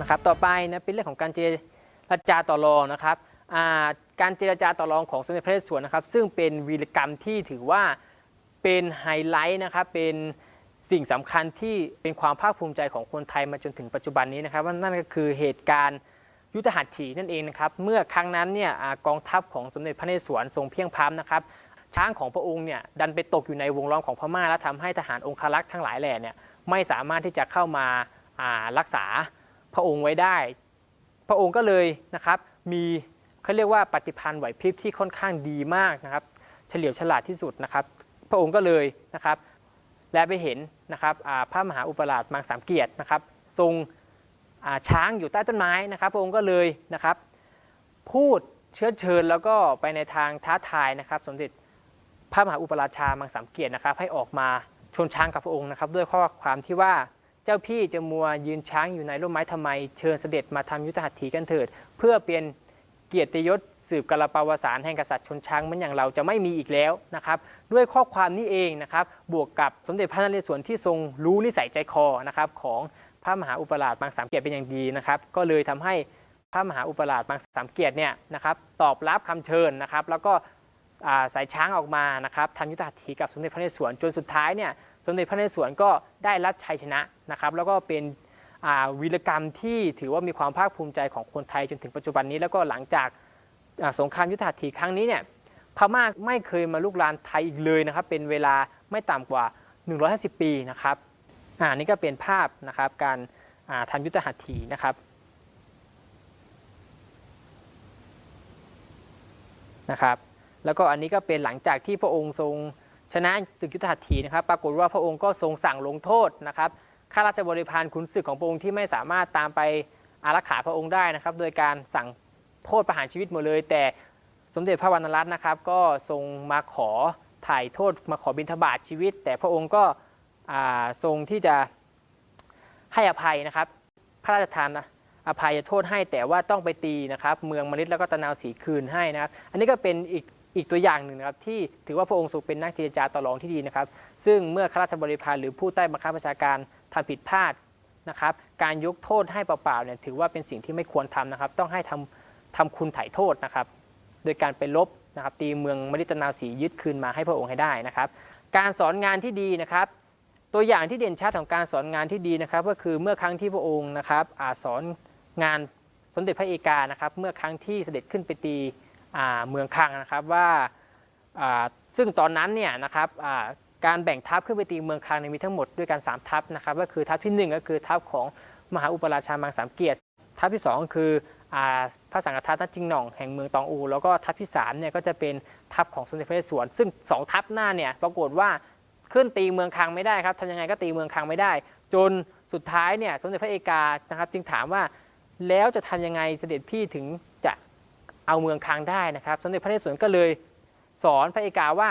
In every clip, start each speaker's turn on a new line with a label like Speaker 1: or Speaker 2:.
Speaker 1: นะครับต่อไปนะเป็นเรื่องของการเจรจาต่อรองนะครับการเจรจาต่อรองของสมเด็จพระนเรศวรนะครับซึ่งเป็นวีรกรรมที่ถือว่าเป็นไฮไลท์นะครับเป็นสิ่งสำคัญที่เป็นความภาคภูมิใจของคนไทยมาจนถึงปัจจุบันนี้นะครับว่านั่นก็คือเหตุการณ์ยุทธหัตถีนั่นเองนะครับเมื่อครั้งนั้นเนี่ยอกองทัพของสมเด็จพระนเรศวรทรงเพียงพร้ำนะครับช้างของพระองค์เนี่ยดันไปตกอยู่ในวงล้อมของพม่าและทำให้ทหารองครักษ์ทั้งหลายแหล่เนี่ยไม่สามารถที่จะเข้ามารักษา พระองค์ไว้ได้ พระองค์ก็เลยนะครับมีเขาเรียกว่าปฏิพันธ์ไหวพริบที่ค่อนข้างดีมากนะครับเฉลียวฉลาดที่สุดนะครับ พระองค์ก็เลยนะครับ และไปเห็นนะครับพระมหาอุปราชมังสามเกียรตินะครับ ทรงช้างอยู่ใต้ต้นไม้นะครับ พระองค์ก็เลยนะครับ พูดเชื้อเชิญแล้วก็ไปในทางท้าทายนะครับ สมเด็จพระมหาอุปราชามังสามเกียรตินะครับ ให้ออกมาชนช้างกับพระองค์นะครับ ด้วยข้อความที่ว่า เจ้าพี่จะมัวยืนช้างอยู่ในร่มไม้ทำไม เชิญเสด็จมาทำยุทธหัตถีกันเถิด เพื่อเป็นเกียรติยศสืบกาลปาวสารแห่งกษัตริย์ชนช้างมือนอย่างเราจะไม่มีอีกแล้วนะครับ ด้วยข้อความนี้เองนะครับ บวกกับสมเด็จพระนเรศวรที่ทรงรู้นิสัยใจคอนะครับของพระมหาอุปราชมังสามเกียรติเป็นอย่างดีนะครับ ก็เลยทำให้พระมหาอุปราชมังสามเกียรติเนี่ยนะครับตอบรับคำเชิญนะครับ แล้วก็สายช้างออกมานะครับทำยุทธหัตถีกับสมเด็จพระนเรศวรจนสุดท้ายเนี่ย สมเด็จพระนเรศวรก็ได้รับชัยชนะนะครับ แล้วก็เป็นวีรกรรมที่ถือว่ามีความภาคภูมิใจของคนไทยจนถึงปัจจุบันนี้ แล้วก็หลังจากสงครามยุทธหัตถีครั้งนี้เนี่ยพม่าไม่เคยมาลุกรานไทยอีกเลยนะครับ เป็นเวลาไม่ต่ำกว่า 150 ปีนะครับอ่านี่ก็เป็นภาพนะครับการทำยุทธหัตถีนะครับนะครับ แล้วก็อันนี้ก็เป็นหลังจากที่พระองค์ทรง ชนะศึกยุทธหัตถีนะครับ ปรากฏว่าพระองค์ก็ทรงสั่งลงโทษนะครับข้าราชบริพารขุนศึกของพระองค์ที่ไม่สามารถตามไปอารักขาพระองค์ได้นะครับ โดยการสั่งโทษประหารชีวิตหมดเลย แต่สมเด็จพระวรรณรัตน์นะครับ ก็ทรงมาขอถ่ายโทษมาขอบิณฑบาตชีวิต แต่พระองค์ก็ทรงที่จะให้อภัยนะครับ พระราชทานอภัยโทษให้แต่ว่าต้องไปตีนะครับ เมืองมฤตแล้วก็ตะนาวสีคืนให้นะครับ อันนี้ก็เป็นอีก อีกตัวอย่างหนึ่งนะครับที่ถือว่าพระองค์ทรงเป็นนักเจรจาต่อรองที่ดีนะครับ ซึ่งเมื่อข้าราชบริพารหรือผู้ใต้บังคับบัญชาการทำผิดพลาดนะครับ การยกโทษให้เปล่าๆเนี่ยถือว่าเป็นสิ่งที่ไม่ควรทำนะครับ ต้องให้ทำทำคุณไถ่โทษนะครับ โดยการไปลบนะครับตีเมืองมฤตนาสียึดคืนมาให้พระองค์ให้ได้นะครับ การสอนงานที่ดีนะครับ ตัวอย่างที่เด่นชัดของการสอนงานที่ดีนะครับ ก็คือเมื่อครั้งที่พระองค์นะครับอาสอนงานสมเด็จพระเอกานะครับ เมื่อครั้งที่เสด็จขึ้นไปตี เมืองคังนะครับว่าซึ่งตอนนั้นเนี่ยนะครับการแบ่งทัพขึ้นไปตีเมืองคังมีทั้งหมดด้วยกันสามทัพนะครับก็คือทัพที่หนึ่งก็คือทัพของมหาอุปราชามังสามเกียรติ ทัพที่สองคือพระสังฆทัตนัดจิงหน่องแห่งเมืองตองอู แล้วก็ทัพที่สามเนี่ยก็จะเป็นทัพของสมเด็จพระนเรศวรซึ่งสองทัพหน้าเนี่ยปรากฏว่าขึ้นตีเมืองคังไม่ได้ครับทำยังไงก็ตีเมืองคังไม่ได้ จนสุดท้ายเนี่ยสมเด็จพระเอกานะครับจึงถามว่าแล้วจะทำยังไงเสด็จพี่ถึงจะ เอาเมืองคังได้นะครับ สมเด็จพระนเรศวรก็เลยสอนพระเอกาว่า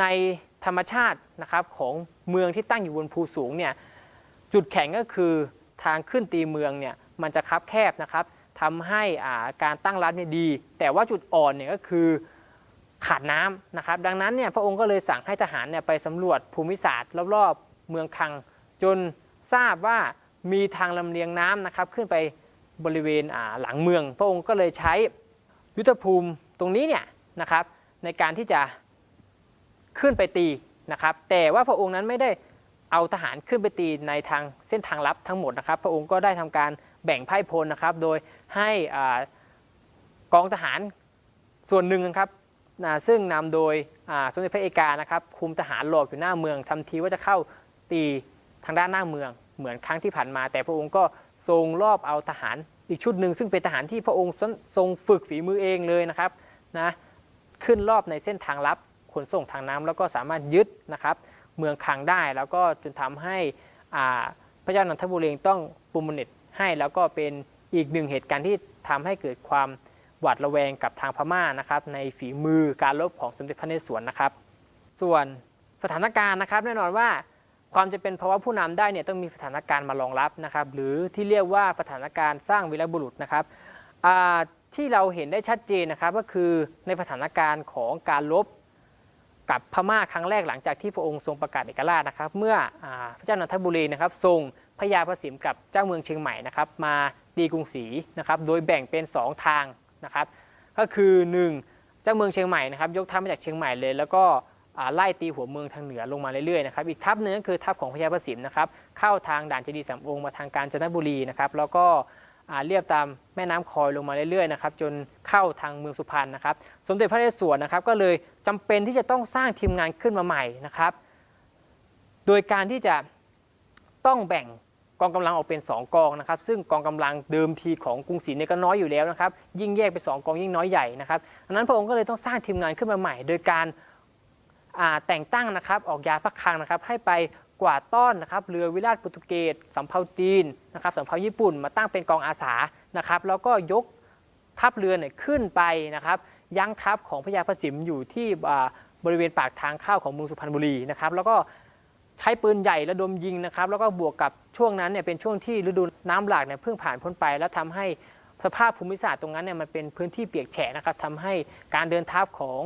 Speaker 1: ในธรรมชาตินะครับของเมืองที่ตั้งอยู่บนภูสูงเนี่ยจุดแข็งก็คือทางขึ้นตีเมืองเนี่ยมันจะคับแคบนะครับทำให้อ่าการตั้งรับเนี่ยดี แต่ว่าจุดอ่อนเนี่ยก็คือขาดน้ำนะครับ ดังนั้นเนี่ยพระองค์ก็เลยสั่งให้ทหารเนี่ยไปสำรวจภูมิศาสตร์รอบๆเมืองคัง จนทราบว่ามีทางลำเลียงน้ำนะครับขึ้นไปบริเวณอ่าหลังเมือง พระองค์ก็เลยใช้ ยุทธภูมิตรงนี้เนี่ยนะครับในการที่จะขึ้นไปตีนะครับแต่ว่าพระองค์นั้นไม่ได้เอาทหารขึ้นไปตีในทางเส้นทางลับทั้งหมดนะครับ พระองค์ก็ได้ทำการแบ่งไพ่พลนะครับโดยให้อกองทหารส่วนหนึ่งนะครับซึ่งนำโดยสมเด็จพระเอกานะครับคุมทหารหลอกอยู่หน้าเมืองทำทีว่าจะเข้าตีทางด้านหน้าเมืองเหมือนครั้งที่ผ่านมา แต่พระองค์ก็ ทรงรอบเอาทหารอีกชุดหนึ่งซึ่งเป็นทหารที่พระองค์ทรงฝึกฝีมือเองเลยนะครับนะขึ้นรอบในเส้นทางลับขนส่งทางน้ำแล้วก็สามารถยึดนะครับเมืองคังได้แล้วก็จนทำให้อ่าพระเจ้านันทบุรีต้องปูมนิตให้แล้วก็เป็นอีกหนึ่งเหตุการณ์ที่ทำให้เกิดความหวาดระแวงกับทางพม่านะครับในฝีมือการรบของสมเด็จพระนเรศวรนะครับ ส่วนสถานการณ์นะครับแน่นอนว่า ความจะเป็นภาวะผู้นำได้เนี่ยต้องมีสถานการณ์มารองรับนะครับ หรือที่เรียกว่าสถานการณ์สร้างวีรบุรุษนะครับที่เราเห็นได้ชัดเจนนะครับก็คือในสถานการณ์ของการรบกับพม่าครั้งแรกหลังจากที่พระองค์ทรงประกาศเอกราชนะครับ เมื่ออพระเจ้านนทบุรีนะครับทรงพญาประสิมกับเจ้าเมืองเชียงใหม่นะครับ มาตีกรุงศรีนะครับ โดยแบ่งเป็น 2 ทางนะครับ ก็คือ 1 เจ้าเมืองเชียงใหม่นะครับ ยกทัพมาจากเชียงใหม่เลย แล้วก็ ไล่ตีหัวเมืองทางเหนือลงมาเรื่อยๆนะครับอีกทัพหนึงก็คือทัพของพญาประสิมนะครับเข้าทางด่านเจดีย์สามองค์มาทางกาญจนบุรีนะครับแล้วก็เรียบตามแม่น้ำคอยลงมาเรื่อยๆนะครับจนเข้าทางเมืองสุพรรณนะครับสมเด็จพระนเรศวรนะครับก็เลยจำเป็นที่จะต้องสร้างทีมงานขึ้นมาใหม่นะครับโดยการที่จะต้องแบ่งกองกำลังออกเป็น 2 กองนะครับ ซึ่งกองกำลังเดิมทีของกรุงศรีเนี่ยก็น้อยอยู่แล้วนะครับ ยิ่งแยกเป็นสองกองยิ่งน้อยใหญ่นะครับดังนั้นพระองค์ก็เลยต้องสร้างทีมงานขึ้นมาใหม่ โดยการ แต่งตั้งนะครับออกยาพระคังนะครับให้ไปกวาดต้อนนะครับเรือวิราชโปรตุเกสสำเภาจีนนะครับสำเภาญี่ปุ่น มาตั้งเป็นกองอาสานะครับแล้วก็ยกทัพเรือเนี่ยขึ้นไปนะครับยั้งทัพของพญาพระสิมอยู่ที่บริเวณปากทางเข้าของเมืองสุพรรณบุรีนะครับแล้วก็ใช้ปืนใหญ่ระดมยิงนะครับแล้วก็บวกกับช่วงนั้นเนี่ยเป็นช่วงที่ฤดูน้ำหลากเนี่ยเพิ่งผ่านพ้นไป แล้วทำให้สภาพภูมิศาสตร์ตรงนั้นเนี่ยมันเป็นพื้นที่เปียกแฉะนะครับทำให้การเดินทัพของ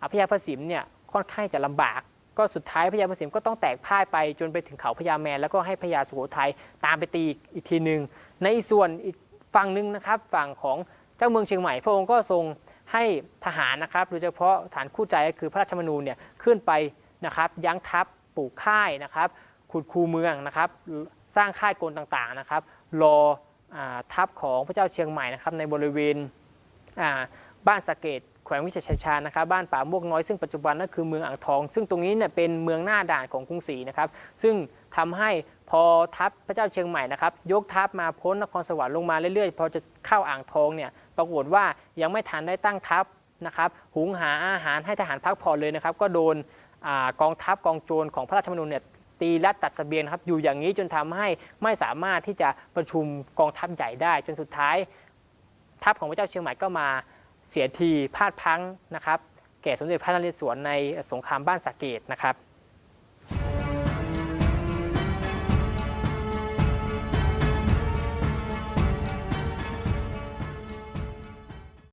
Speaker 1: อ่าพญาพระสิมเนี่ย ค่อนข้างจะลำบาก ก็สุดท้ายพญาพระสิมก็ต้องแตกพ่ายไปจนไปถึงเขาพญาแมน แล้วก็ให้พญาสุโขทัยตามไปตีอีกทีหนึ่งในส่วนอีกฝั่งหนึ่งนะครับฝั่งของเจ้าเมืองเชียงใหม่ พระองค์ก็ทรงให้ทหารนะครับโดยเฉพาะฐานคู่ใจก็คือพระราชมนูญเนี่ยขึ้นไปนะครับยั้งทัพปลูกค่ายนะครับขุดคูเมืองนะครับสร้างค่ายกลต่างๆนะครับรออทัพของพระเจ้าเชียงใหม่นะครับในบริเวณบ้านสะเกด วงวิเศษชัยชาญนะครับบ้านป่าม่วงน้อยซึ่งปัจจุบันนั่นคือเมืองอ่างทอง ซึ่งตรงนี้เนี่ยเป็นเมืองหน้าด่านของกรุงศรีนะครับซึ่งทำให้พอทัพพระเจ้าเชียงใหม่นะครับยกทัพมาพ้นนครสวรรค์ลงมาเรื่อยๆ พอจะเข้าอ่างทองเนี่ยปรากฏว่ายังไม่ทันได้ตั้งทัพนะครับหุงหาอาหารให้ทหารพักผ่อนเลยนะครับก็โดนอกองทัพกองโจรของพระราชมนูญเนี่ยตีและตัดเสบียงครับอยู่อย่างนี้จนทำให้ไม่สามารถที่จะประชุมกองทัพใหญ่ได้ จนสุดท้ายทัพของพระเจ้าเชียงใหม่ก็มา เสียทีพลาดพังนะครับแก่สมเด็จพระนเรศวรในสงครามบ้านสะเกดนะครับ